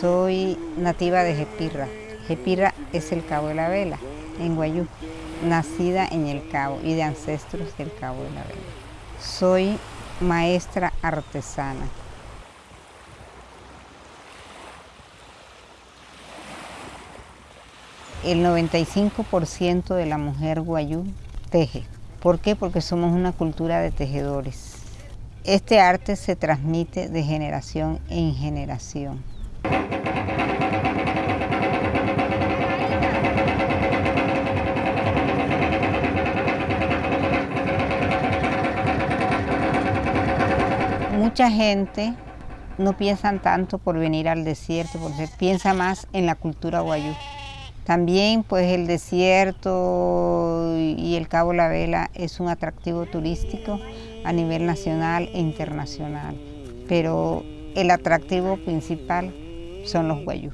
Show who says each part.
Speaker 1: Soy nativa de Jepirra. Jepirra es el Cabo de la Vela, en Guayú, nacida en el Cabo y de ancestros del Cabo de la Vela. Soy maestra artesana. El 95% de la mujer guayú teje. ¿Por qué? Porque somos una cultura de tejedores. Este arte se transmite de generación en generación. Mucha gente no piensa tanto por venir al desierto, porque piensa más en la cultura guayú. También pues el desierto y el Cabo La Vela es un atractivo turístico a nivel nacional e internacional, pero el atractivo principal son los guayú.